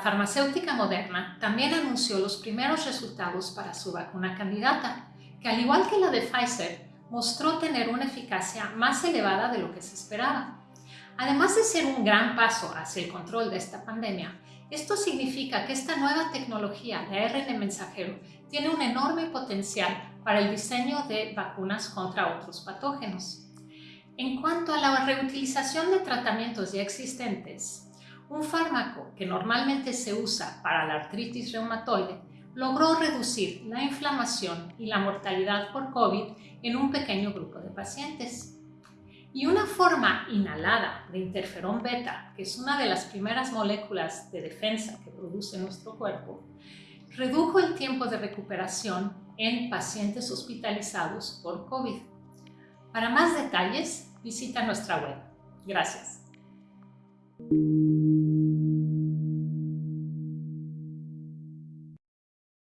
farmacéutica Moderna también anunció los primeros resultados para su vacuna candidata, que al igual que la de Pfizer, mostró tener una eficacia más elevada de lo que se esperaba. Además de ser un gran paso hacia el control de esta pandemia, esto significa que esta nueva tecnología de ARN mensajero tiene un enorme potencial para el diseño de vacunas contra otros patógenos. En cuanto a la reutilización de tratamientos ya existentes, un fármaco que normalmente se usa para la artritis reumatoide logró reducir la inflamación y la mortalidad por COVID en un pequeño grupo de pacientes. Y una forma inhalada de interferón beta, que es una de las primeras moléculas de defensa que produce nuestro cuerpo, redujo el tiempo de recuperación en pacientes hospitalizados por COVID. Para más detalles, visita nuestra web. Gracias.